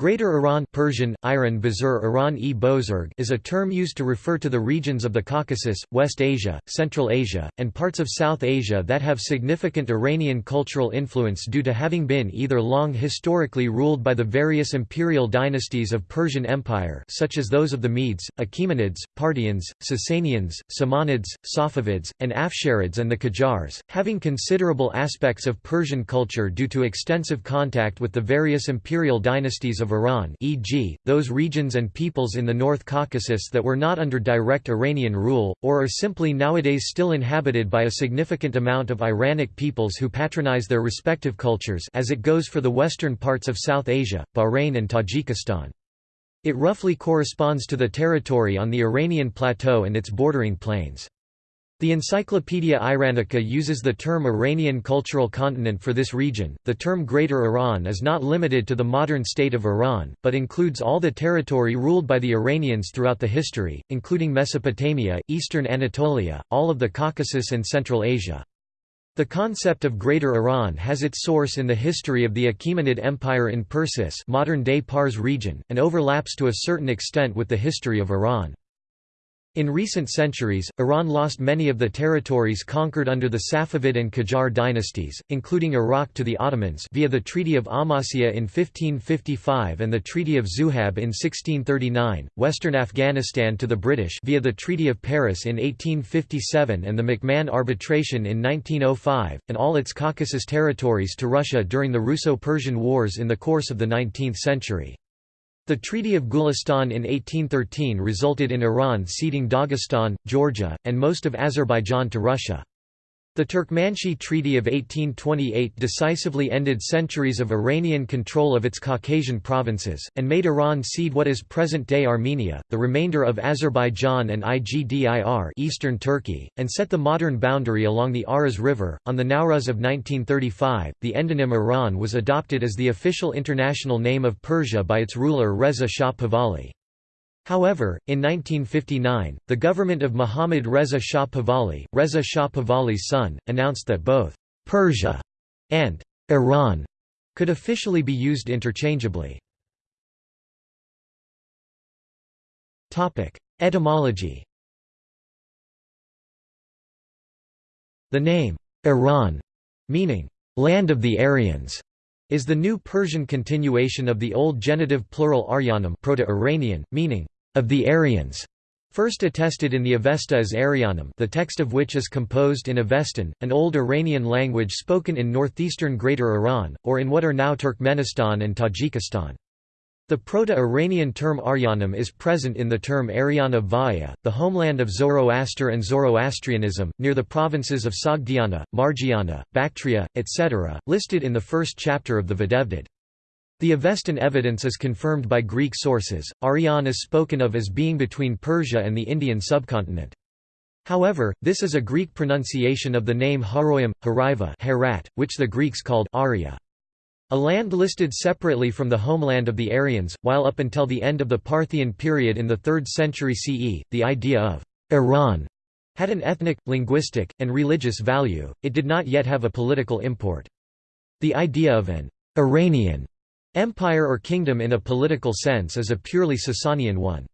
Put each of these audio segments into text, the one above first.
Greater Iran Persian, Iran Bazur Iran e Bozorg is a term used to refer to the regions of the Caucasus, West Asia, Central Asia, and parts of South Asia that have significant Iranian cultural influence due to having been either long historically ruled by the various imperial dynasties of Persian Empire such as those of the Medes, Achaemenids, Parthians, Sasanians, Samanids, Safavids, and Afsharids and the Qajars, having considerable aspects of Persian culture due to extensive contact with the various imperial dynasties of of Iran e.g., those regions and peoples in the North Caucasus that were not under direct Iranian rule, or are simply nowadays still inhabited by a significant amount of Iranic peoples who patronize their respective cultures as it goes for the western parts of South Asia, Bahrain and Tajikistan. It roughly corresponds to the territory on the Iranian plateau and its bordering plains. The Encyclopaedia Iranica uses the term Iranian cultural continent for this region. The term Greater Iran is not limited to the modern state of Iran, but includes all the territory ruled by the Iranians throughout the history, including Mesopotamia, eastern Anatolia, all of the Caucasus and Central Asia. The concept of Greater Iran has its source in the history of the Achaemenid Empire in Persis modern-day Pars region, and overlaps to a certain extent with the history of Iran. In recent centuries, Iran lost many of the territories conquered under the Safavid and Qajar dynasties, including Iraq to the Ottomans via the Treaty of Amasya in 1555 and the Treaty of Zuhab in 1639, western Afghanistan to the British via the Treaty of Paris in 1857 and the McMahon Arbitration in 1905, and all its Caucasus territories to Russia during the Russo-Persian Wars in the course of the 19th century. The Treaty of Gulistan in 1813 resulted in Iran ceding Dagestan, Georgia, and most of Azerbaijan to Russia. The Turkmenchay Treaty of 1828 decisively ended centuries of Iranian control of its Caucasian provinces, and made Iran cede what is present-day Armenia, the remainder of Azerbaijan and Igdir eastern Turkey, and set the modern boundary along the Aras River. On the Nowruz of 1935, the endonym Iran was adopted as the official international name of Persia by its ruler Reza Shah Pahlavi. However, in 1959, the government of Muhammad Reza Shah Pahlavi, Reza Shah Pahlavi's son, announced that both «Persia» and «Iran» could officially be used interchangeably. Etymology The name, Iran, meaning, land of the Aryans, is the new Persian continuation of the old genitive plural Aryanum Proto-Iranian, meaning, of the Aryans, first attested in the Avesta as Aryanum the text of which is composed in Avestan, an old Iranian language spoken in northeastern Greater Iran, or in what are now Turkmenistan and Tajikistan. The Proto-Iranian term Aryanum is present in the term Aryana Vaya, the homeland of Zoroaster and Zoroastrianism, near the provinces of Sogdiana, Margiana, Bactria, etc., listed in the first chapter of the Videvdud. The Avestan evidence is confirmed by Greek sources. Aryan is spoken of as being between Persia and the Indian subcontinent. However, this is a Greek pronunciation of the name Haroyam, Hariva Herat, which the Greeks called Arya. A land listed separately from the homeland of the Aryans, while up until the end of the Parthian period in the 3rd century CE, the idea of Iran had an ethnic, linguistic, and religious value, it did not yet have a political import. The idea of an Iranian Empire or kingdom in a political sense is a purely Sasanian one.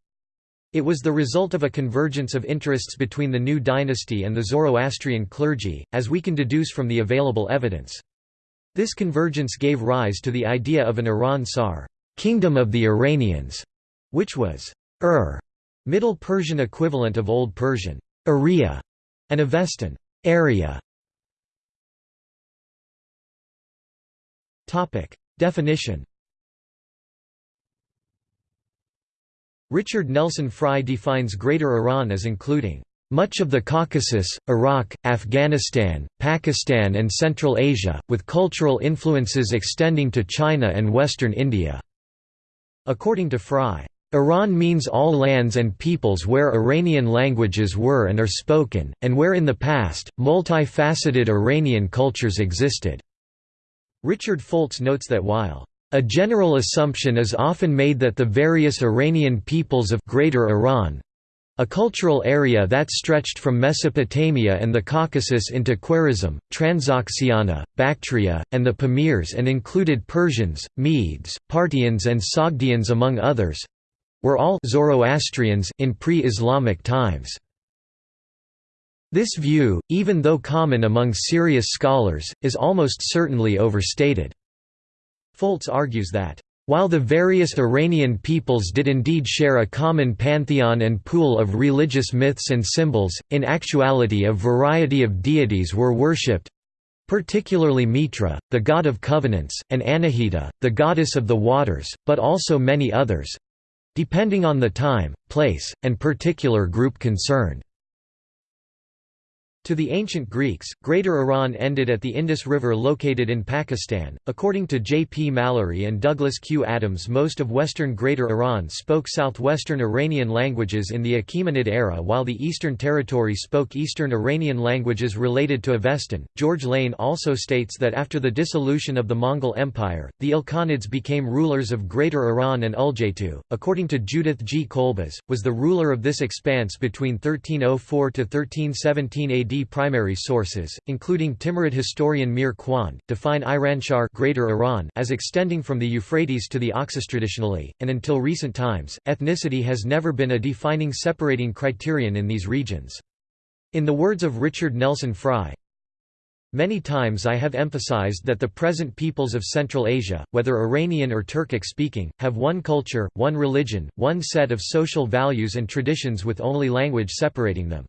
It was the result of a convergence of interests between the new dynasty and the Zoroastrian clergy, as we can deduce from the available evidence. This convergence gave rise to the idea of an Iran Sar kingdom of the Iranians", which was Ur, Middle Persian equivalent of Old Persian Ariya, and Avestan area. Definition Richard Nelson Frye defines Greater Iran as including much of the Caucasus, Iraq, Afghanistan, Pakistan and Central Asia, with cultural influences extending to China and western India." According to Frye, Iran means all lands and peoples where Iranian languages were and are spoken, and where in the past, multi-faceted Iranian cultures existed. Richard Foltz notes that while a general assumption is often made that the various Iranian peoples of Greater Iran a cultural area that stretched from Mesopotamia and the Caucasus into Khwarezm, Transoxiana, Bactria, and the Pamirs and included Persians, Medes, Parthians and Sogdians among others—were all Zoroastrians in pre-Islamic times. This view, even though common among serious scholars, is almost certainly overstated. Foltz argues that while the various Iranian peoples did indeed share a common pantheon and pool of religious myths and symbols, in actuality a variety of deities were worshipped particularly Mitra, the god of covenants, and Anahita, the goddess of the waters, but also many others depending on the time, place, and particular group concerned. To the ancient Greeks, Greater Iran ended at the Indus River located in Pakistan. According to J. P. Mallory and Douglas Q. Adams, most of western Greater Iran spoke southwestern Iranian languages in the Achaemenid era, while the Eastern Territory spoke Eastern Iranian languages related to Avestan. George Lane also states that after the dissolution of the Mongol Empire, the Ilkhanids became rulers of Greater Iran and Urartu. According to Judith G. Kolbas, was the ruler of this expanse between 1304 to 1317 AD primary sources, including Timurid historian Mir Quand, define Iranshahr Greater Iran as extending from the Euphrates to the Oxus traditionally, and until recent times, ethnicity has never been a defining separating criterion in these regions. In the words of Richard Nelson Frye, Many times I have emphasized that the present peoples of Central Asia, whether Iranian or Turkic speaking, have one culture, one religion, one set of social values and traditions with only language separating them.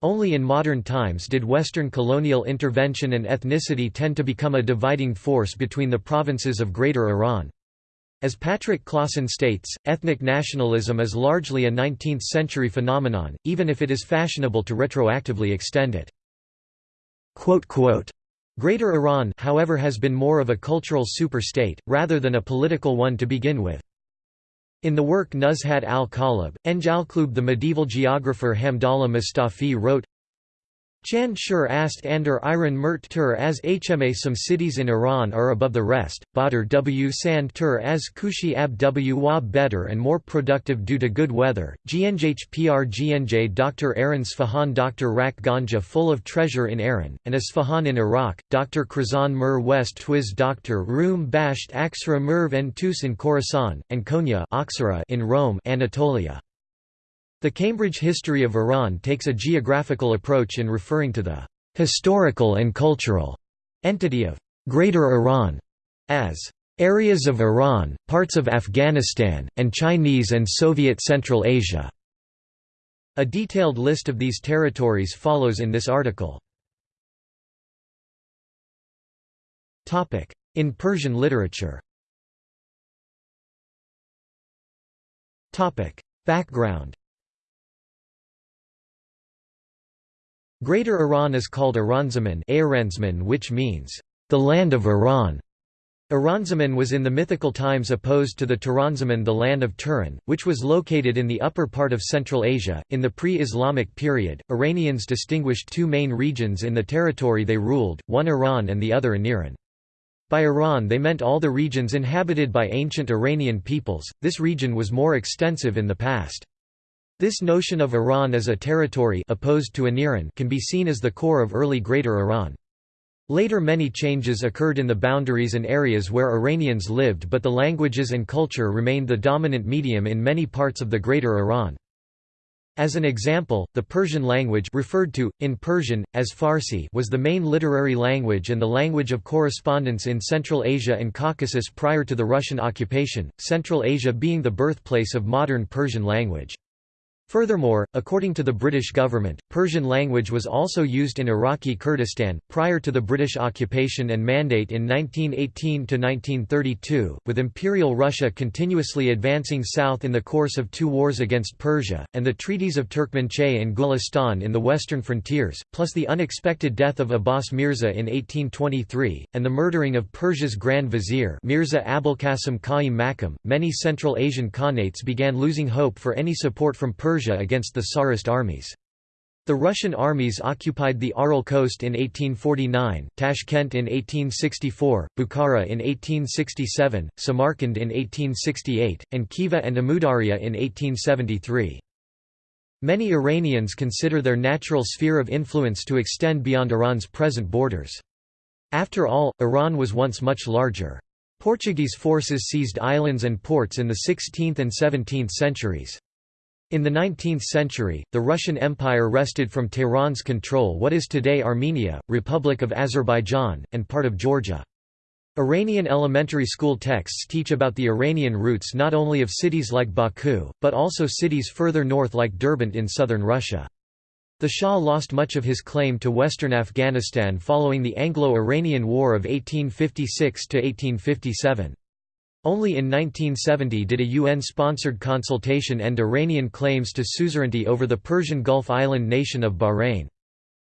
Only in modern times did Western colonial intervention and ethnicity tend to become a dividing force between the provinces of Greater Iran. As Patrick Clawson states, ethnic nationalism is largely a 19th-century phenomenon, even if it is fashionable to retroactively extend it. Greater Iran however has been more of a cultural super-state, rather than a political one to begin with. In the work Nuzhat al-Qalb, Enjalklub the medieval geographer Hamdallah Mustafi wrote, Chand Shur asked Andar Iran Mert Tur as Hma some cities in Iran are above the rest, Badr w Sand Tur as Kushi ab wa better and more productive due to good weather, Gnjh pr Gnj Dr. Aaron Sfahan Dr. Rak Ganja full of treasure in Arran, and Isfahan in Iraq, Dr. Krazan Mur West Twiz Dr. Rum Basht Aksara Merv and Tus in Khorasan, and Konya in Rome Anatolia. The Cambridge History of Iran takes a geographical approach in referring to the historical and cultural entity of Greater Iran as areas of Iran, parts of Afghanistan, and Chinese and Soviet Central Asia. A detailed list of these territories follows in this article. In Persian literature Background Greater Iran is called Iranzaman which means, the land of Iran. Iranzaman was in the mythical times opposed to the Turanzaman the land of Turan, which was located in the upper part of Central Asia. In the pre-Islamic period, Iranians distinguished two main regions in the territory they ruled, one Iran and the other Aniran. By Iran they meant all the regions inhabited by ancient Iranian peoples, this region was more extensive in the past. This notion of Iran as a territory opposed to Aniran can be seen as the core of early Greater Iran. Later many changes occurred in the boundaries and areas where Iranians lived but the languages and culture remained the dominant medium in many parts of the Greater Iran. As an example, the Persian language referred to, in Persian, as Farsi was the main literary language and the language of correspondence in Central Asia and Caucasus prior to the Russian occupation, Central Asia being the birthplace of modern Persian language. Furthermore, according to the British government, Persian language was also used in Iraqi Kurdistan, prior to the British occupation and mandate in 1918–1932, with Imperial Russia continuously advancing south in the course of two wars against Persia, and the treaties of Turkmenchay and Gulistan in the western frontiers, plus the unexpected death of Abbas Mirza in 1823, and the murdering of Persia's Grand Vizier Mirza Abolkasim Qaim Makam, many Central Asian Khanates began losing hope for any support from Persia Persia against the Tsarist armies. The Russian armies occupied the Aral coast in 1849, Tashkent in 1864, Bukhara in 1867, Samarkand in 1868, and Khiva and Amudarya in 1873. Many Iranians consider their natural sphere of influence to extend beyond Iran's present borders. After all, Iran was once much larger. Portuguese forces seized islands and ports in the 16th and 17th centuries. In the 19th century, the Russian Empire wrested from Tehran's control what is today Armenia, Republic of Azerbaijan, and part of Georgia. Iranian elementary school texts teach about the Iranian roots not only of cities like Baku, but also cities further north like Derbent in southern Russia. The Shah lost much of his claim to western Afghanistan following the Anglo-Iranian War of 1856–1857. Only in 1970 did a UN-sponsored consultation end Iranian claims to suzerainty over the Persian Gulf island nation of Bahrain.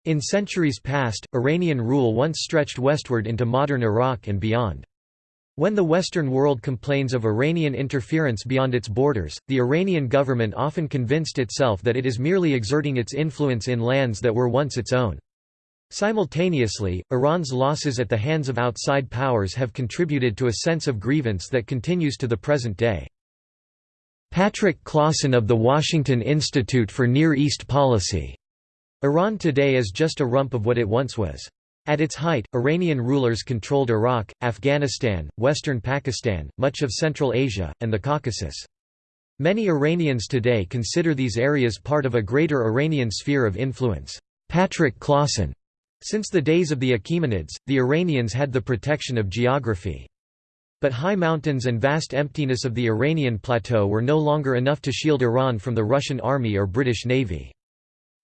In centuries past, Iranian rule once stretched westward into modern Iraq and beyond. When the Western world complains of Iranian interference beyond its borders, the Iranian government often convinced itself that it is merely exerting its influence in lands that were once its own. Simultaneously, Iran's losses at the hands of outside powers have contributed to a sense of grievance that continues to the present day. Patrick Clawson of the Washington Institute for Near East Policy. Iran today is just a rump of what it once was. At its height, Iranian rulers controlled Iraq, Afghanistan, western Pakistan, much of Central Asia, and the Caucasus. Many Iranians today consider these areas part of a greater Iranian sphere of influence. Patrick Clawson. Since the days of the Achaemenids, the Iranians had the protection of geography. But high mountains and vast emptiness of the Iranian plateau were no longer enough to shield Iran from the Russian army or British navy.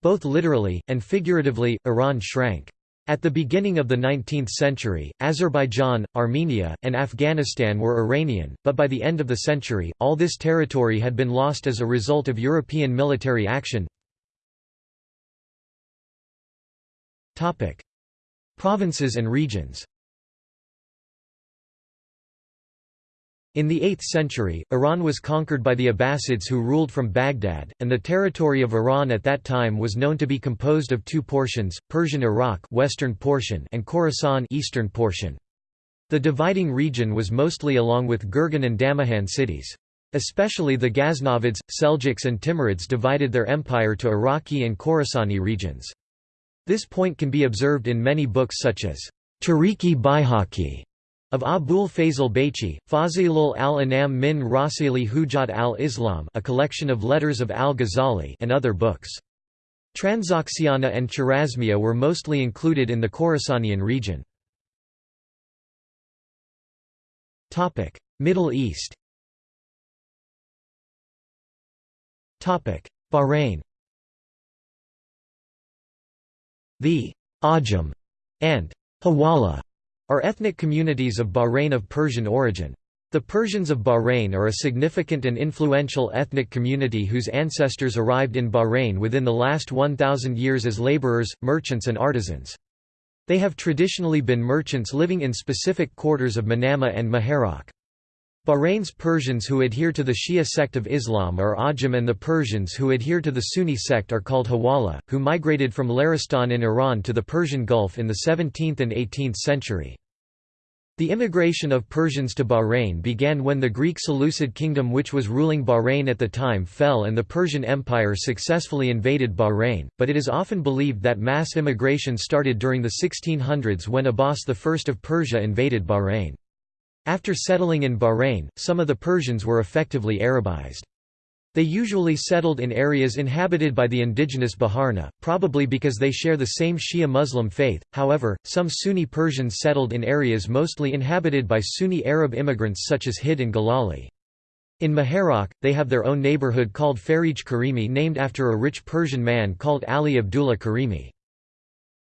Both literally, and figuratively, Iran shrank. At the beginning of the 19th century, Azerbaijan, Armenia, and Afghanistan were Iranian, but by the end of the century, all this territory had been lost as a result of European military action. Provinces and regions In the 8th century, Iran was conquered by the Abbasids who ruled from Baghdad, and the territory of Iran at that time was known to be composed of two portions, Persian Iraq western portion and Khorasan eastern portion. The dividing region was mostly along with Gurgan and Damghan cities. Especially the Ghaznavids, Seljuks and Timurids divided their empire to Iraqi and Khorasani regions. This point can be observed in many books such as Tarikhi Baihaqi of Abul Fazl Baichi, Fazilul al-Anam min Rasili Hujat al-Islam a collection of letters of al-Ghazali and other books. Transoxiana and Chorasmia were mostly included in the Khorasanian region. Middle East Bahrain The Ajam and Hawala are ethnic communities of Bahrain of Persian origin. The Persians of Bahrain are a significant and influential ethnic community whose ancestors arrived in Bahrain within the last 1,000 years as laborers, merchants and artisans. They have traditionally been merchants living in specific quarters of Manama and Muharraq. Bahrain's Persians who adhere to the Shia sect of Islam are Ajam and the Persians who adhere to the Sunni sect are called Hawala, who migrated from Laristan in Iran to the Persian Gulf in the 17th and 18th century. The immigration of Persians to Bahrain began when the Greek Seleucid kingdom which was ruling Bahrain at the time fell and the Persian Empire successfully invaded Bahrain, but it is often believed that mass immigration started during the 1600s when Abbas I of Persia invaded Bahrain. After settling in Bahrain, some of the Persians were effectively Arabized. They usually settled in areas inhabited by the indigenous Baharna, probably because they share the same Shia Muslim faith. However, some Sunni Persians settled in areas mostly inhabited by Sunni Arab immigrants such as Hid and Galali. In Muharraq, they have their own neighborhood called Farij Karimi named after a rich Persian man called Ali Abdullah Karimi.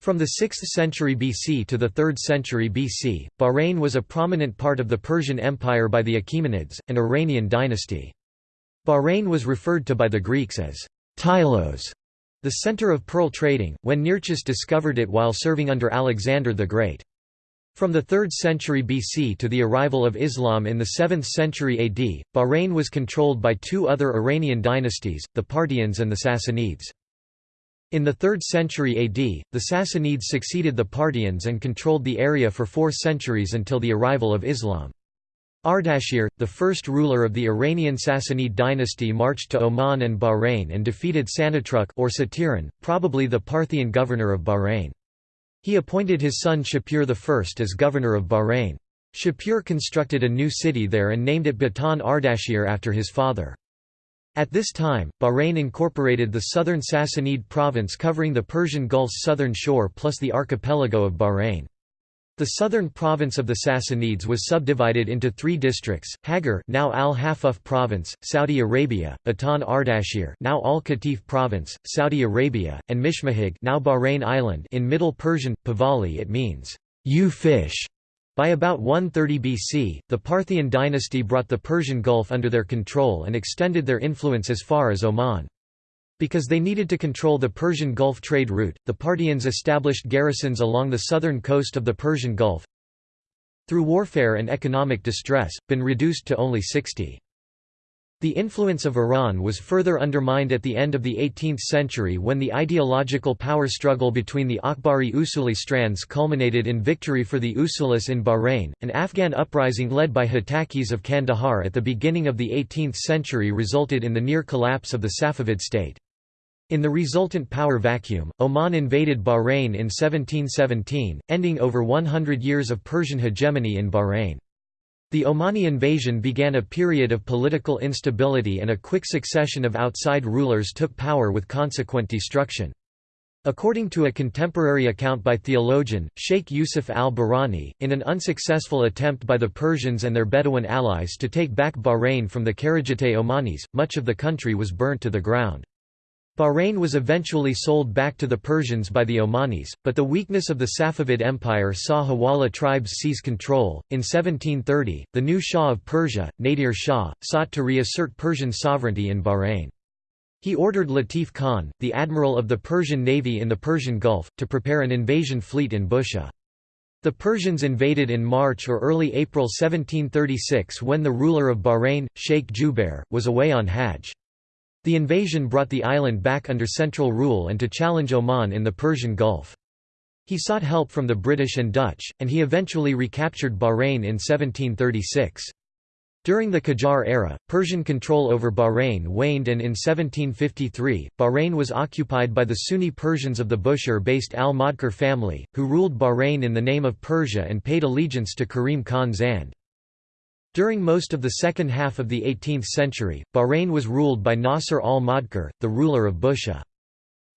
From the 6th century BC to the 3rd century BC, Bahrain was a prominent part of the Persian Empire by the Achaemenids, an Iranian dynasty. Bahrain was referred to by the Greeks as Tylos, the center of pearl trading, when Nearchus discovered it while serving under Alexander the Great. From the 3rd century BC to the arrival of Islam in the 7th century AD, Bahrain was controlled by two other Iranian dynasties, the Parthians and the Sassanids. In the 3rd century AD, the Sassanids succeeded the Parthians and controlled the area for four centuries until the arrival of Islam. Ardashir, the first ruler of the Iranian Sassanid dynasty marched to Oman and Bahrain and defeated Sanatruk or Satiran, probably the Parthian governor of Bahrain. He appointed his son Shapur I as governor of Bahrain. Shapur constructed a new city there and named it Batan Ardashir after his father. At this time, Bahrain incorporated the southern Sassanid province covering the Persian Gulf's southern shore plus the archipelago of Bahrain. The southern province of the Sassanids was subdivided into three districts: Hagar, now Al-Hafuf province, Saudi Arabia; Batan Ardashir, now Al-Qatif province, Saudi Arabia; and Mishmahig, now Bahrain Island. In Middle Persian, Pahlavi it means "you fish." By about 130 BC, the Parthian dynasty brought the Persian Gulf under their control and extended their influence as far as Oman. Because they needed to control the Persian Gulf trade route, the Parthians established garrisons along the southern coast of the Persian Gulf. Through warfare and economic distress, been reduced to only 60. The influence of Iran was further undermined at the end of the 18th century when the ideological power struggle between the Akhbari Usuli strands culminated in victory for the Usulis in Bahrain. An Afghan uprising led by Hotakis of Kandahar at the beginning of the 18th century resulted in the near collapse of the Safavid state. In the resultant power vacuum, Oman invaded Bahrain in 1717, ending over 100 years of Persian hegemony in Bahrain. The Omani invasion began a period of political instability and a quick succession of outside rulers took power with consequent destruction. According to a contemporary account by theologian, Sheikh Yusuf al-Bahrani, in an unsuccessful attempt by the Persians and their Bedouin allies to take back Bahrain from the Kharijite Omanis, much of the country was burnt to the ground. Bahrain was eventually sold back to the Persians by the Omanis, but the weakness of the Safavid Empire saw Hawala tribes seize control. In 1730, the new Shah of Persia, Nadir Shah, sought to reassert Persian sovereignty in Bahrain. He ordered Latif Khan, the admiral of the Persian navy in the Persian Gulf, to prepare an invasion fleet in Bushehr. The Persians invaded in March or early April 1736 when the ruler of Bahrain, Sheikh Jubair, was away on Hajj. The invasion brought the island back under central rule and to challenge Oman in the Persian Gulf. He sought help from the British and Dutch, and he eventually recaptured Bahrain in 1736. During the Qajar era, Persian control over Bahrain waned and in 1753, Bahrain was occupied by the Sunni Persians of the Bushehr-based al-Madkar family, who ruled Bahrain in the name of Persia and paid allegiance to Karim Khan Zand. During most of the second half of the 18th century, Bahrain was ruled by Nasser al-Madkar, the ruler of Bushehr.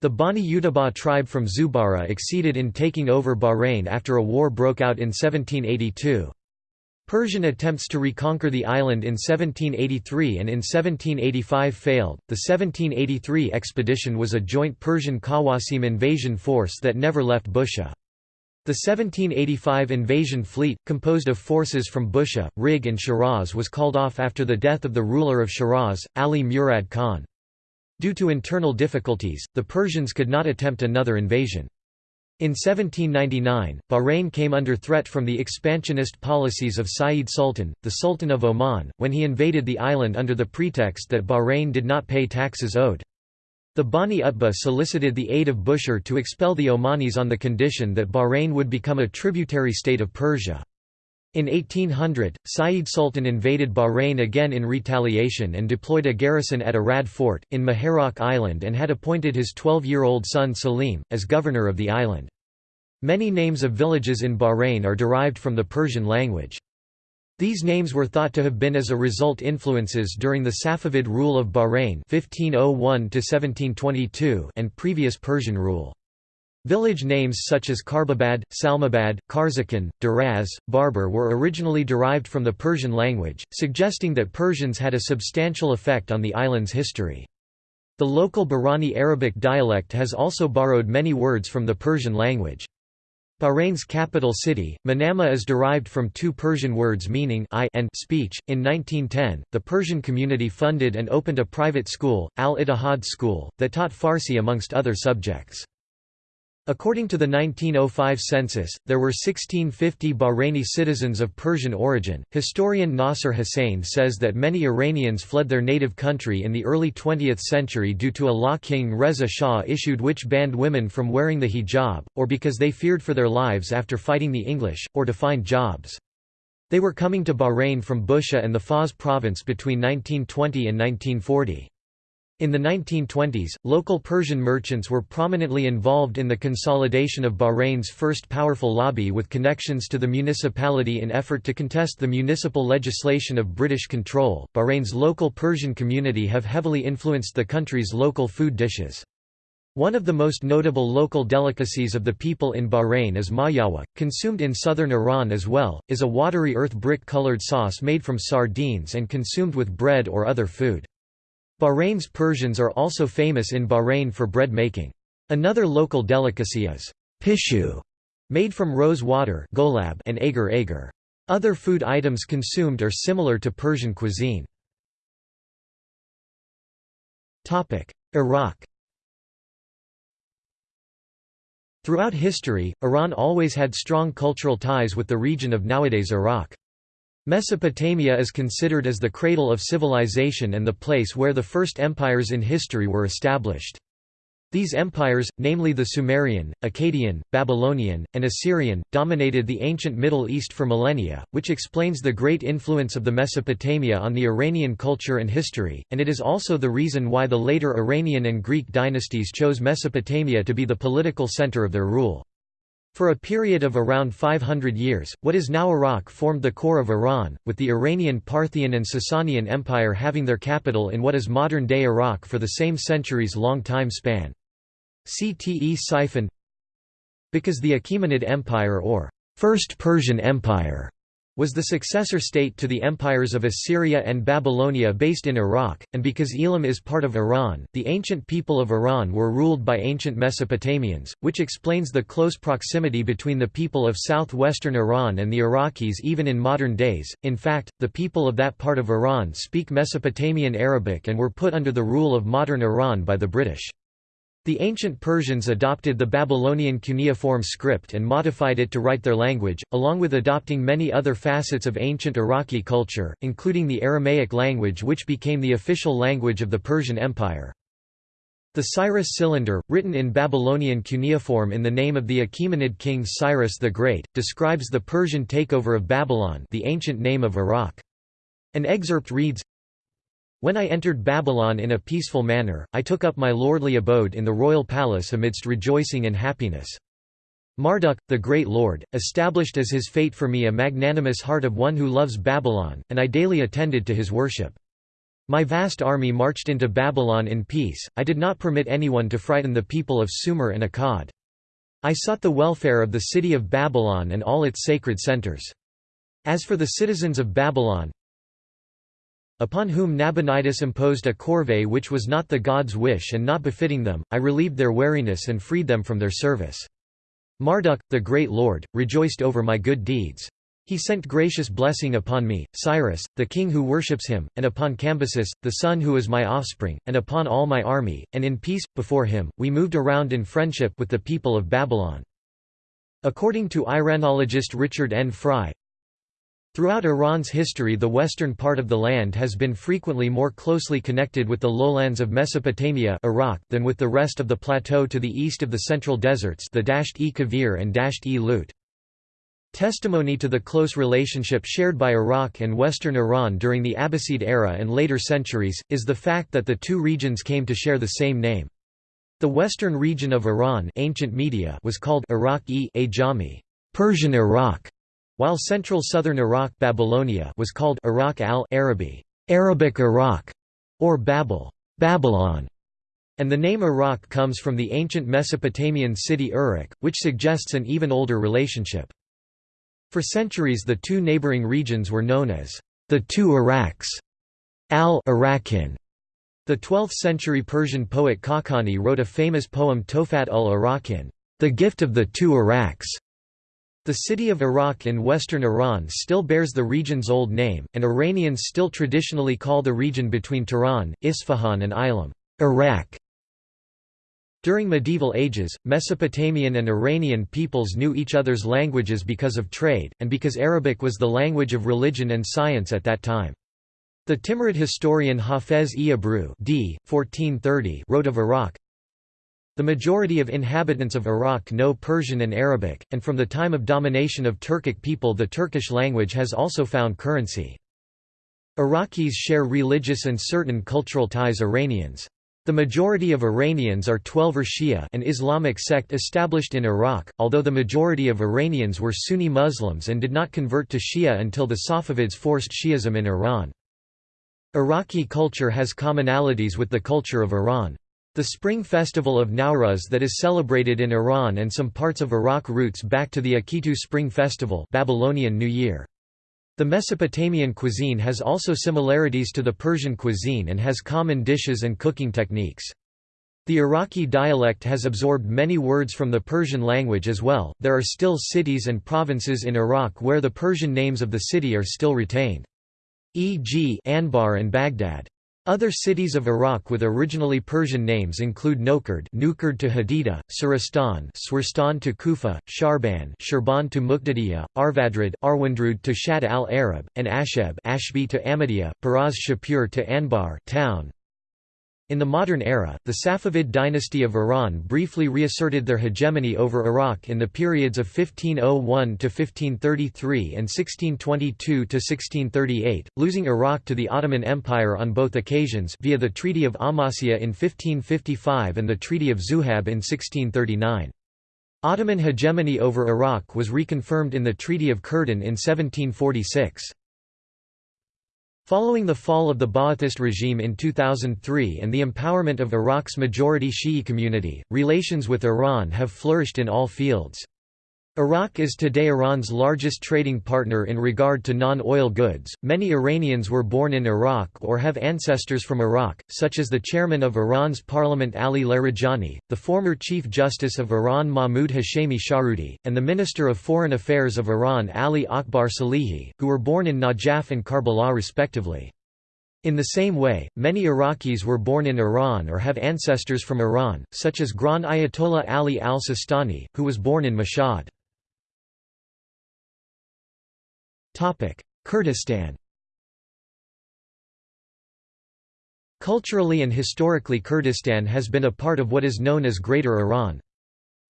The Bani Utbah tribe from Zubara exceeded in taking over Bahrain after a war broke out in 1782. Persian attempts to reconquer the island in 1783 and in 1785 failed. The 1783 expedition was a joint Persian Qawasim invasion force that never left Bushehr. The 1785 invasion fleet, composed of forces from Bushehr, Rig and Shiraz was called off after the death of the ruler of Shiraz, Ali Murad Khan. Due to internal difficulties, the Persians could not attempt another invasion. In 1799, Bahrain came under threat from the expansionist policies of Said Sultan, the Sultan of Oman, when he invaded the island under the pretext that Bahrain did not pay taxes owed. The Bani Utbah solicited the aid of Bushehr to expel the Omanis on the condition that Bahrain would become a tributary state of Persia. In 1800, Sayyid Sultan invaded Bahrain again in retaliation and deployed a garrison at Arad Fort, in Muharraq Island and had appointed his 12-year-old son Salim, as governor of the island. Many names of villages in Bahrain are derived from the Persian language. These names were thought to have been as a result influences during the Safavid rule of Bahrain 1501 and previous Persian rule. Village names such as Karbabad, Salmabad, Karzakan, Daraz, Barber were originally derived from the Persian language, suggesting that Persians had a substantial effect on the island's history. The local Bahrani Arabic dialect has also borrowed many words from the Persian language. Bahrain's capital city, Manama is derived from two Persian words meaning I and speech. In 1910, the Persian community funded and opened a private school, Al-Ittihad School, that taught Farsi amongst other subjects. According to the 1905 census, there were 1650 Bahraini citizens of Persian origin. Historian Nasser Hussain says that many Iranians fled their native country in the early 20th century due to a law King Reza Shah issued which banned women from wearing the hijab, or because they feared for their lives after fighting the English, or to find jobs. They were coming to Bahrain from Bushehr and the Fars province between 1920 and 1940. In the 1920s, local Persian merchants were prominently involved in the consolidation of Bahrain's first powerful lobby with connections to the municipality in effort to contest the municipal legislation of British control. Bahrain's local Persian community have heavily influenced the country's local food dishes. One of the most notable local delicacies of the people in Bahrain is mayawa, consumed in southern Iran as well, is a watery earth brick-colored sauce made from sardines and consumed with bread or other food. Bahrain's Persians are also famous in Bahrain for bread making. Another local delicacy is pishu, made from rose water and agar agar. Other food items consumed are similar to Persian cuisine. Iraq Throughout history, Iran always had strong cultural ties with the region of nowadays Iraq. Mesopotamia is considered as the cradle of civilization and the place where the first empires in history were established. These empires, namely the Sumerian, Akkadian, Babylonian, and Assyrian, dominated the ancient Middle East for millennia, which explains the great influence of the Mesopotamia on the Iranian culture and history, and it is also the reason why the later Iranian and Greek dynasties chose Mesopotamia to be the political center of their rule. For a period of around 500 years, what is now Iraq formed the core of Iran, with the Iranian Parthian and Sasanian Empire having their capital in what is modern-day Iraq for the same centuries-long time span. Ctesiphon Because the Achaemenid Empire or First Persian Empire was the successor state to the empires of Assyria and Babylonia based in Iraq, and because Elam is part of Iran, the ancient people of Iran were ruled by ancient Mesopotamians, which explains the close proximity between the people of southwestern Iran and the Iraqis even in modern days. In fact, the people of that part of Iran speak Mesopotamian Arabic and were put under the rule of modern Iran by the British. The ancient Persians adopted the Babylonian cuneiform script and modified it to write their language, along with adopting many other facets of ancient Iraqi culture, including the Aramaic language which became the official language of the Persian Empire. The Cyrus cylinder, written in Babylonian cuneiform in the name of the Achaemenid king Cyrus the Great, describes the Persian takeover of Babylon the ancient name of Iraq. An excerpt reads, when I entered Babylon in a peaceful manner, I took up my lordly abode in the royal palace amidst rejoicing and happiness. Marduk, the great lord, established as his fate for me a magnanimous heart of one who loves Babylon, and I daily attended to his worship. My vast army marched into Babylon in peace, I did not permit anyone to frighten the people of Sumer and Akkad. I sought the welfare of the city of Babylon and all its sacred centers. As for the citizens of Babylon, upon whom Nabonidus imposed a corvée which was not the god's wish and not befitting them, I relieved their wariness and freed them from their service. Marduk, the great lord, rejoiced over my good deeds. He sent gracious blessing upon me, Cyrus, the king who worships him, and upon Cambyses, the son who is my offspring, and upon all my army, and in peace, before him, we moved around in friendship with the people of Babylon. According to Iranologist Richard N. Frye, Throughout Iran's history the western part of the land has been frequently more closely connected with the lowlands of Mesopotamia Iraq than with the rest of the plateau to the east of the central deserts the Dasht-e-Kavir and Dasht-e-Lut. Testimony to the close relationship shared by Iraq and western Iran during the Abbasid era and later centuries, is the fact that the two regions came to share the same name. The western region of Iran ancient media was called Iraq-e-Ajami Persian Iraq, while central southern Iraq Babylonia was called Iraq al-Arabi, Arabic Iraq, or Babel, Babylon, and the name Iraq comes from the ancient Mesopotamian city Uruk, which suggests an even older relationship. For centuries the two neighboring regions were known as the two Iraqs, al-Iraqin. The 12th-century Persian poet Khaqani wrote a famous poem Tofat ul-Iraqin, the gift of the two Iraqs, the city of Iraq in western Iran still bears the region's old name, and Iranians still traditionally call the region between Tehran, Isfahan and Ilam, Iraq. During medieval ages, Mesopotamian and Iranian peoples knew each other's languages because of trade, and because Arabic was the language of religion and science at that time. The Timurid historian Hafez-e Abru d. 1430 wrote of Iraq, The majority of inhabitants of Iraq know Persian and Arabic, and from the time of domination of Turkic people the Turkish language has also found currency. Iraqis share religious and certain cultural ties Iranians. The majority of Iranians are Twelver Shia an Islamic sect established in Iraq, although the majority of Iranians were Sunni Muslims and did not convert to Shia until the Safavids forced Shi'ism in Iran. Iraqi culture has commonalities with the culture of Iran. The spring festival of Nowruz that is celebrated in Iran and some parts of Iraq roots back to the Akitu Spring Festival Babylonian New Year. The Mesopotamian cuisine has also similarities to the Persian cuisine and has common dishes and cooking techniques. The Iraqi dialect has absorbed many words from the Persian language as well. There are still cities and provinces in Iraq where the Persian names of the city are still retained. E.g., Anbar and Baghdad. Other cities of Iraq with originally Persian names include Nokard, Nukard to Hadida, Suristan, Swirstan to Kufa, Sharban, Shirban to Muqtadiya, Arvadrid, Arwandrud to Shatt al-Arab, and Asheb, Ashbi to Ahmadiyya, Paraz Shapur to Anbar, town. In the modern era, the Safavid dynasty of Iran briefly reasserted their hegemony over Iraq in the periods of 1501 to 1533 and 1622 to 1638, losing Iraq to the Ottoman Empire on both occasions via the Treaty of Amasya in 1555 and the Treaty of Zuhab in 1639. Ottoman hegemony over Iraq was reconfirmed in the Treaty of Kerden in 1746. Following the fall of the Ba'athist regime in 2003 and the empowerment of Iraq's majority Shi'i community, relations with Iran have flourished in all fields. Iraq is today Iran's largest trading partner in regard to non-oil goods. Many Iranians were born in Iraq or have ancestors from Iraq, such as the chairman of Iran's parliament Ali Larijani, the former Chief Justice of Iran Mahmoud Hashemi Shahroudi, and the Minister of Foreign Affairs of Iran Ali Akbar Salehi, who were born in Najaf and Karbala respectively. In the same way, many Iraqis were born in Iran or have ancestors from Iran, such as Grand Ayatollah Ali al-Sistani, who was born in Mashhad. Kurdistan Culturally and historically Kurdistan has been a part of what is known as Greater Iran.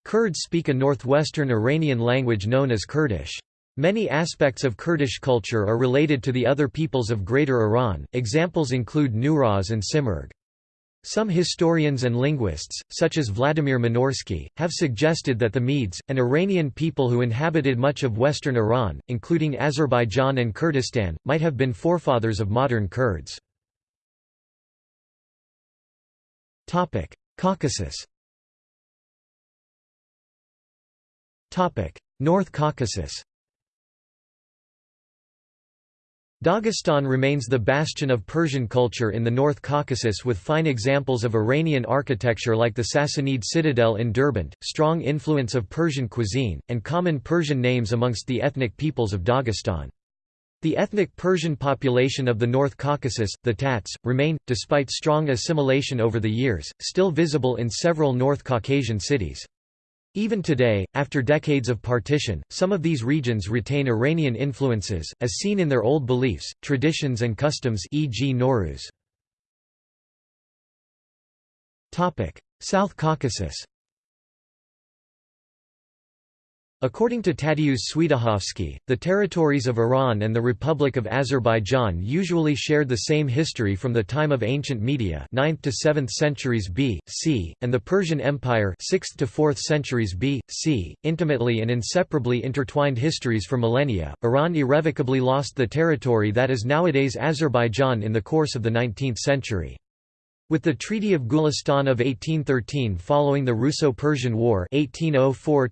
Kurds speak a northwestern Iranian language known as Kurdish. Many aspects of Kurdish culture are related to the other peoples of Greater Iran, examples include Newroz and Simurgh. Some historians and linguists, such as Vladimir Minorsky, have suggested that the Medes, an Iranian people who inhabited much of western Iran, including Azerbaijan and Kurdistan, might have been forefathers of modern Kurds. Caucasus North Caucasus Dagestan remains the bastion of Persian culture in the North Caucasus with fine examples of Iranian architecture like the Sassanid citadel in Derbent, strong influence of Persian cuisine, and common Persian names amongst the ethnic peoples of Dagestan. The ethnic Persian population of the North Caucasus, the Tats, remain, despite strong assimilation over the years, still visible in several North Caucasian cities. Even today, after decades of partition, some of these regions retain Iranian influences, as seen in their old beliefs, traditions and customs e.g. Nowruz. South Caucasus According to Tadeusz Swietochowski, the territories of Iran and the Republic of Azerbaijan usually shared the same history from the time of ancient Media 9th to 7th centuries B.C., and the Persian Empire 6th to 4th centuries B.C., intimately and inseparably intertwined histories for millennia. Iran irrevocably lost the territory that is nowadays Azerbaijan in the course of the 19th century. With the Treaty of Gulistan of 1813 following the Russo-Persian War 1804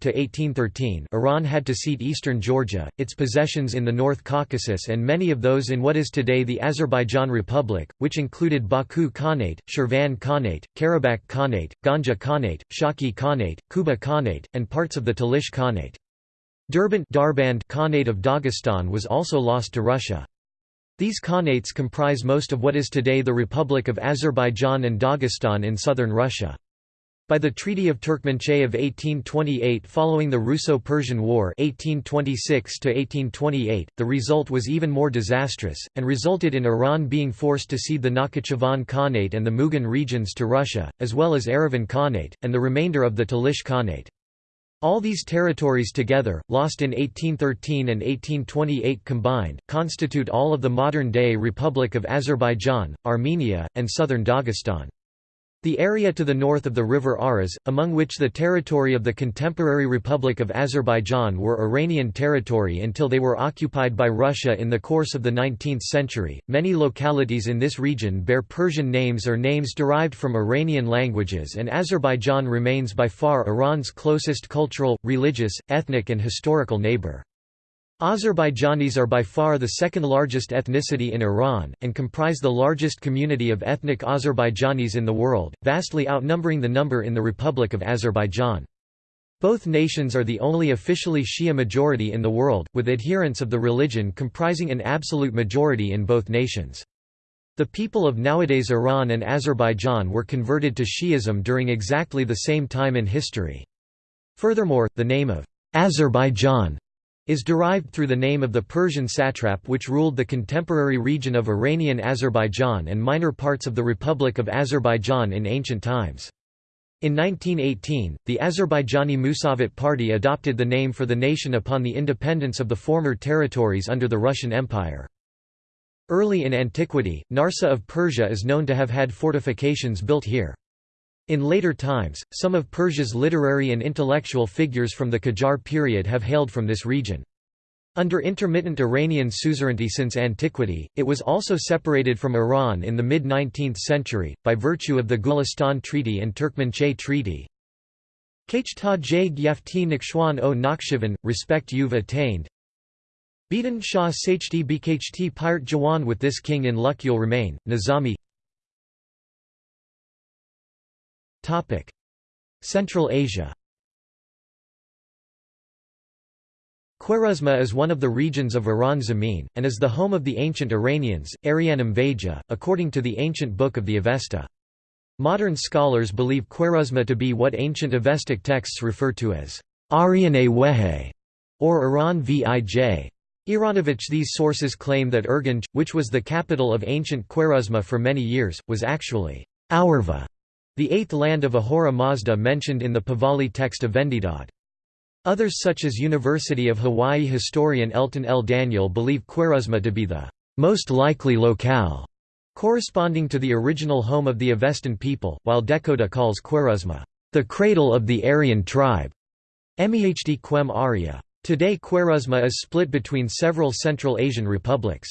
Iran had to cede eastern Georgia, its possessions in the North Caucasus and many of those in what is today the Azerbaijan Republic, which included Baku Khanate, Shirvan Khanate, Karabakh Khanate, Ganja Khanate, Shaki Khanate, Kuba Khanate, and parts of the Talish Khanate. Derbent Darband Khanate of Dagestan was also lost to Russia. These khanates comprise most of what is today the Republic of Azerbaijan and Dagestan in southern Russia. By the Treaty of Turkmenchay of 1828 following the Russo-Persian War 1826 the result was even more disastrous, and resulted in Iran being forced to cede the Nakhchivan Khanate and the Mugan regions to Russia, as well as Erivan Khanate, and the remainder of the Talish Khanate. All these territories together, lost in 1813 and 1828 combined, constitute all of the modern-day Republic of Azerbaijan, Armenia, and southern Dagestan. The area to the north of the river Aras, among which the territory of the contemporary Republic of Azerbaijan were Iranian territory until they were occupied by Russia in the course of the 19th century. Many localities in this region bear Persian names or names derived from Iranian languages, and Azerbaijan remains by far Iran's closest cultural, religious, ethnic, and historical neighbor. Azerbaijanis are by far the second largest ethnicity in Iran, and comprise the largest community of ethnic Azerbaijanis in the world, vastly outnumbering the number in the Republic of Azerbaijan. Both nations are the only officially Shia majority in the world, with adherents of the religion comprising an absolute majority in both nations. The people of nowadays Iran and Azerbaijan were converted to Shi'ism during exactly the same time in history. Furthermore, the name of Azerbaijan is derived through the name of the Persian satrap which ruled the contemporary region of Iranian Azerbaijan and minor parts of the Republic of Azerbaijan in ancient times. In 1918, the Azerbaijani Musavat Party adopted the name for the nation upon the independence of the former territories under the Russian Empire. Early in antiquity, Narseh of Persia is known to have had fortifications built here. In later times, some of Persia's literary and intellectual figures from the Qajar period have hailed from this region. Under intermittent Iranian suzerainty since antiquity, it was also separated from Iran in the mid-19th century, by virtue of the Gulistan Treaty and Turkmenchay Treaty. Kht j gyafti Nakshwan o Nakshivan, respect you've attained. Beaten Shah Sachti Bkht Pirt Jawan with this king in luck you'll remain, Nizami Central Asia Khwarezma is one of the regions of Iran Zamin, and is the home of the ancient Iranians, Aryanum Vaja, according to the ancient book of the Avesta. Modern scholars believe Khwarezma to be what ancient Avestic texts refer to as Aryane Wehe, or Iran Vij. Iranovich These sources claim that Urganj, which was the capital of ancient Khwarezma for many years, was actually Aurva, the eighth land of Ahura Mazda mentioned in the Pahlavi text of Vendidad. Others such as University of Hawaii historian Elton L. Daniel believe Khwarezma to be the most likely locale, corresponding to the original home of the Avestan people, while Dehkhoda calls Khwarezma the cradle of the Aryan tribe. Mehd Quem Arya. Today Khwarezma is split between several Central Asian republics.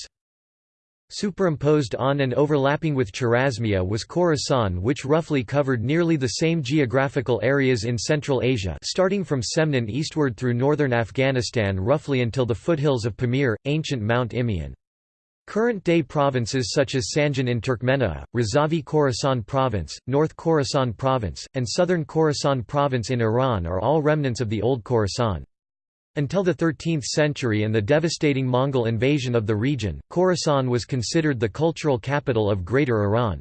Superimposed on and overlapping with Chorasmia was Khorasan which roughly covered nearly the same geographical areas in Central Asia starting from Semnan eastward through northern Afghanistan roughly until the foothills of Pamir, ancient Mount Imeon. Current-day provinces such as Sanjan in Turkmenia, Razavi Khorasan Province, North Khorasan Province, and Southern Khorasan Province in Iran are all remnants of the Old Khorasan. Until the 13th century and the devastating Mongol invasion of the region, Khorasan was considered the cultural capital of Greater Iran.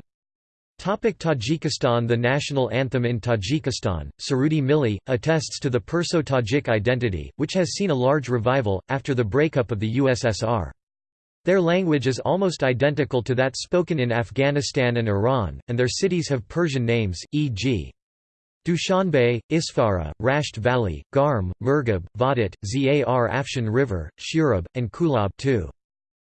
Topic Tajikistan The national anthem in Tajikistan, Surudi Milli, attests to the Perso-Tajik identity, which has seen a large revival, after the breakup of the USSR. Their language is almost identical to that spoken in Afghanistan and Iran, and their cities have Persian names, e.g. Dushanbe, Isfara, Rasht Valley, Garm, Murgab, Vadit, Zar Afshan River, Shirab, and Kulab too.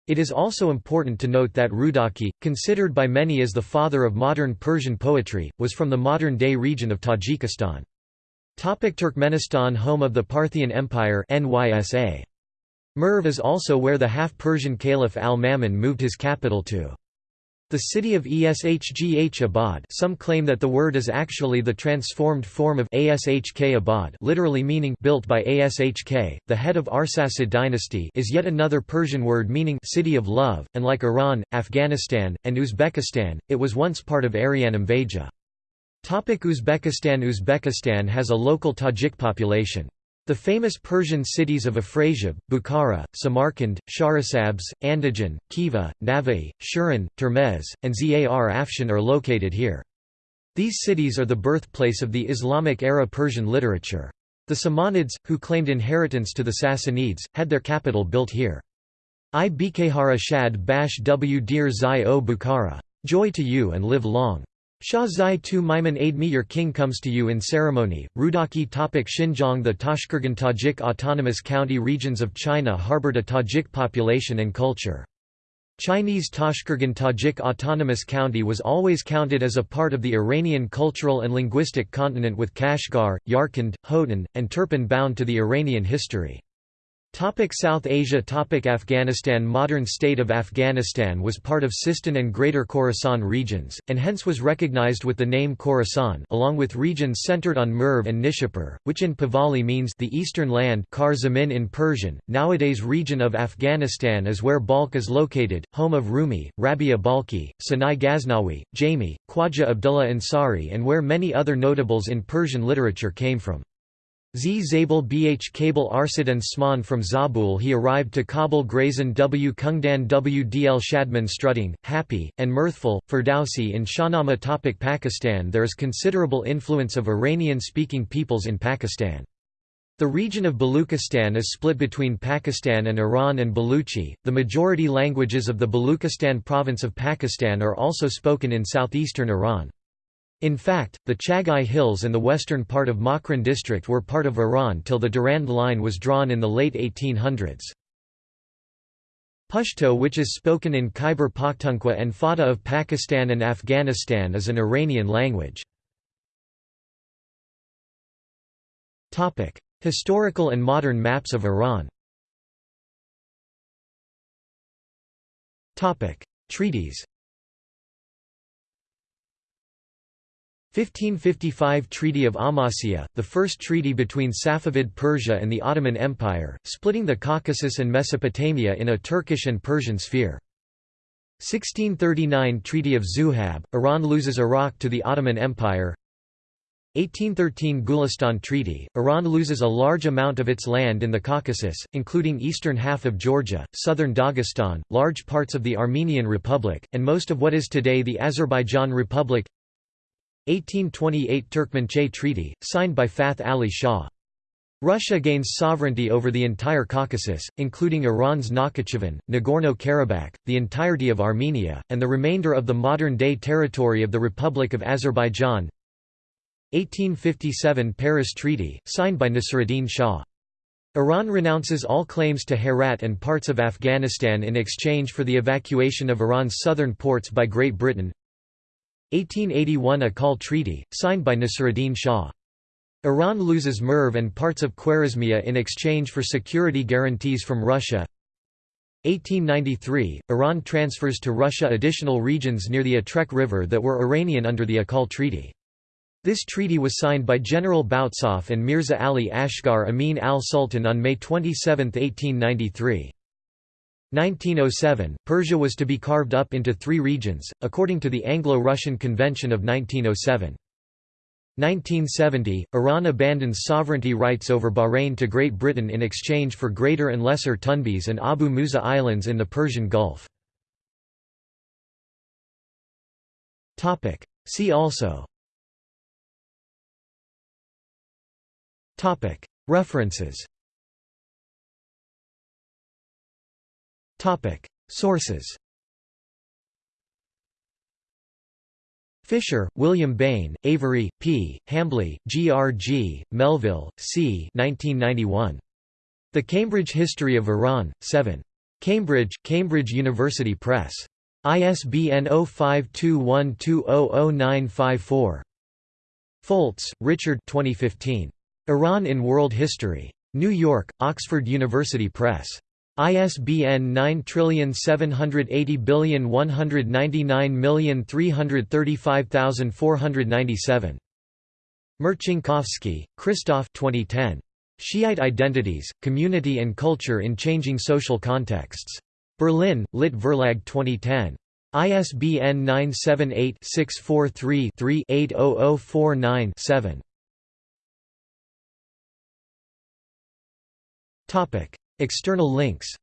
It is also important to note that Rudaki, considered by many as the father of modern Persian poetry, was from the modern-day region of Tajikistan. Topic Turkmenistan Home of the Parthian Empire Nisa. Merv is also where the half-Persian Caliph al-Mamun moved his capital to. The city of Eshgh Abad some claim that the word is actually the transformed form of Ashk Abad literally meaning built by Ashk, the head of Arsacid dynasty is yet another Persian word meaning city of love, and like Iran, Afghanistan, and Uzbekistan, it was once part of Aryanum Vaja. Uzbekistan Uzbekistan has a local Tajik population. The famous Persian cities of Afrasiab, Bukhara, Samarkand, Shahrasabz, Andijan, Khiva, Navai, Shirin, Termez, and Zar Afshan are located here. These cities are the birthplace of the Islamic-era Persian literature. The Samanids, who claimed inheritance to the Sassanids, had their capital built here. I Bkhara Shad Bash W Dir Zai O Bukhara. Joy to you and live long. Shah Zai Tu Maimun aid me your king comes to you in ceremony. Rudaki topic Xinjiang The Tashkurgan Tajik Autonomous County regions of China harbored a Tajik population and culture. Chinese Tashkurgan Tajik Autonomous County was always counted as a part of the Iranian cultural and linguistic continent with Kashgar, Yarkand, Khotan, and Turpan bound to the Iranian history. Topic South Asia Topic Afghanistan Modern state of Afghanistan was part of Sistan and Greater Khorasan regions, and hence was recognized with the name Khorasan along with regions centered on Merv and Nishapur, which in Pahlavi means the eastern land Kar Zamin in Persian. Nowadays region of Afghanistan is where Balkh is located, home of Rumi, Rabia Balkhi, Sanai Ghaznawi, Jami, Khwaja Abdullah Ansari and where many other notables in Persian literature came from. Z Zabel Bh Cable Arsid and Sman from Zabul he arrived to Kabul Grazan W Kungdan W. D. L. Shadman strutting, happy, and mirthful, Ferdowsi in Shahnama topic Pakistan There is considerable influence of Iranian-speaking peoples in Pakistan. The region of Baluchistan is split between Pakistan and Iran and Baluchi. The majority languages of the Baluchistan province of Pakistan are also spoken in southeastern Iran. In fact, the Chagai Hills and the western part of Makran district were part of Iran till the Durand Line was drawn in the late 1800s. Pashto which is spoken in Khyber Pakhtunkhwa and Fata of Pakistan and Afghanistan is an Iranian language. Historical and modern maps of Iran Treaties 1555 Treaty of Amasya, the first treaty between Safavid Persia and the Ottoman Empire, splitting the Caucasus and Mesopotamia in a Turkish and Persian sphere. 1639 Treaty of Zuhab, Iran loses Iraq to the Ottoman Empire 1813 Gulistan Treaty, Iran loses a large amount of its land in the Caucasus, including eastern half of Georgia, southern Dagestan, large parts of the Armenian Republic, and most of what is today the Azerbaijan Republic 1828 Turkmenchay Treaty, signed by Fath Ali Shah. Russia gains sovereignty over the entire Caucasus, including Iran's Nakhchivan, Nagorno-Karabakh, the entirety of Armenia, and the remainder of the modern-day territory of the Republic of Azerbaijan 1857 Paris Treaty, signed by Nasiruddin Shah. Iran renounces all claims to Herat and parts of Afghanistan in exchange for the evacuation of Iran's southern ports by Great Britain 1881 Akal Treaty, signed by Nasiruddin Shah. Iran loses Merv and parts of Khwarezmia in exchange for security guarantees from Russia 1893, Iran transfers to Russia additional regions near the Atrek River that were Iranian under the Akal Treaty. This treaty was signed by General Boutsoff and Mirza Ali Asghar Amin al-Sultan on May 27, 1893. 1907, Persia was to be carved up into three regions, according to the Anglo-Russian Convention of 1907. 1970, Iran abandons sovereignty rights over Bahrain to Great Britain in exchange for Greater and Lesser Tunbs and Abu Musa Islands in the Persian Gulf. See also References Sources Fisher, William Bain, Avery, P., Hambly, G. R. G., Melville, C. 1991. The Cambridge History of Iran, 7. Cambridge, Cambridge University Press. ISBN 0521200954. Foltz, Richard 2015. Iran in World History. New York, Oxford University Press. ISBN 9780199335497. Marcinkowski, Christoph 2010. Shiite Identities, Community and Culture in Changing Social Contexts. Berlin, Lit Verlag 2010. ISBN 978-643-3-80049-7. External links